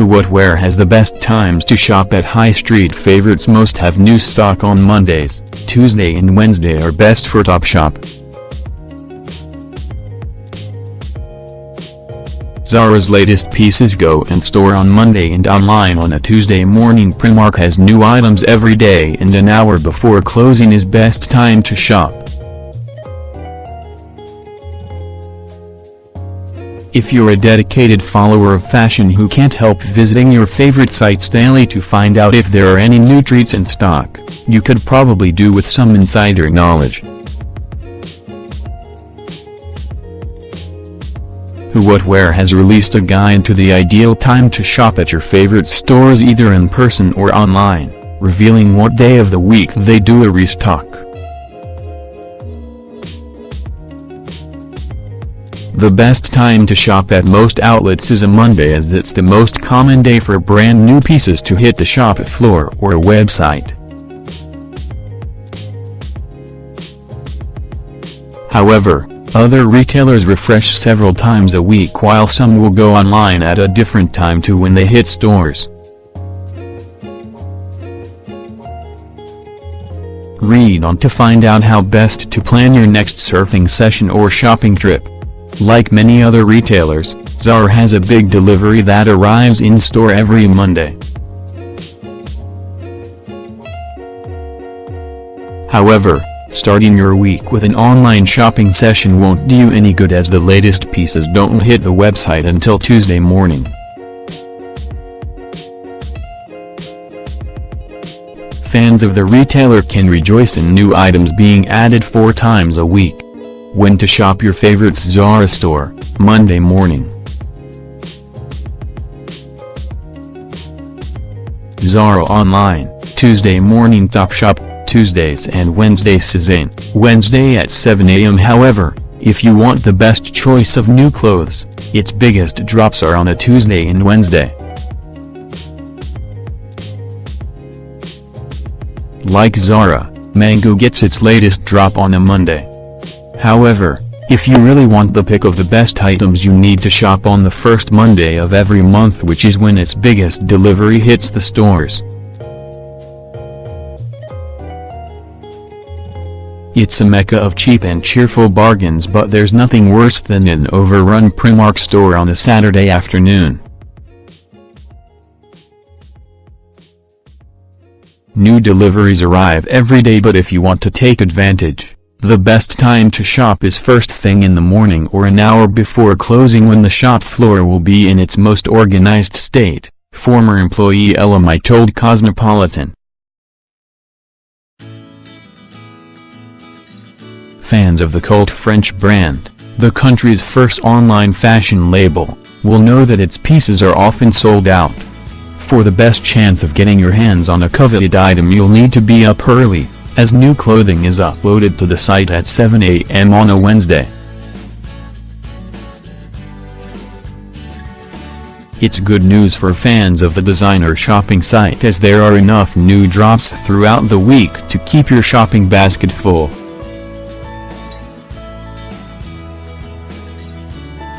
What where has the best times to shop at High Street favorites most have new stock on Mondays, Tuesday and Wednesday are best for Topshop. Zara's latest pieces go in store on Monday and online on a Tuesday morning Primark has new items every day and an hour before closing is best time to shop. If you're a dedicated follower of fashion who can't help visiting your favorite sites daily to find out if there are any new treats in stock, you could probably do with some insider knowledge. Who What Wear has released a guide to the ideal time to shop at your favorite stores either in person or online, revealing what day of the week they do a restock. The best time to shop at most outlets is a Monday as it's the most common day for brand new pieces to hit the shop floor or website. However, other retailers refresh several times a week while some will go online at a different time to when they hit stores. Read on to find out how best to plan your next surfing session or shopping trip. Like many other retailers, Zara has a big delivery that arrives in-store every Monday. However, Starting your week with an online shopping session won't do you any good as the latest pieces don't hit the website until Tuesday morning. Fans of the retailer can rejoice in new items being added four times a week. When to shop your favorite Zara store, Monday morning. Zara Online, Tuesday morning Topshop Tuesdays and Wednesdays Sezane, Wednesday at 7 am however, if you want the best choice of new clothes, its biggest drops are on a Tuesday and Wednesday. Like Zara, Mango gets its latest drop on a Monday. However, if you really want the pick of the best items you need to shop on the first Monday of every month which is when its biggest delivery hits the stores. It's a mecca of cheap and cheerful bargains but there's nothing worse than an overrun Primark store on a Saturday afternoon. New deliveries arrive every day but if you want to take advantage, the best time to shop is first thing in the morning or an hour before closing when the shop floor will be in its most organized state, former employee Elamite told Cosmopolitan. Fans of the cult French brand, the country's first online fashion label, will know that its pieces are often sold out. For the best chance of getting your hands on a coveted item you'll need to be up early, as new clothing is uploaded to the site at 7 a.m. on a Wednesday. It's good news for fans of the designer shopping site as there are enough new drops throughout the week to keep your shopping basket full.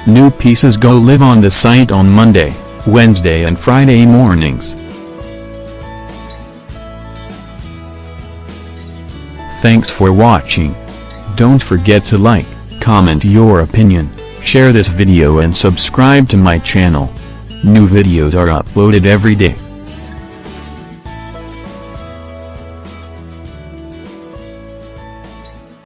New pieces go live on the site on Monday, Wednesday and Friday mornings. Thanks for watching. Don't forget to like, comment your opinion, share this video and subscribe to my channel. New videos are uploaded every day.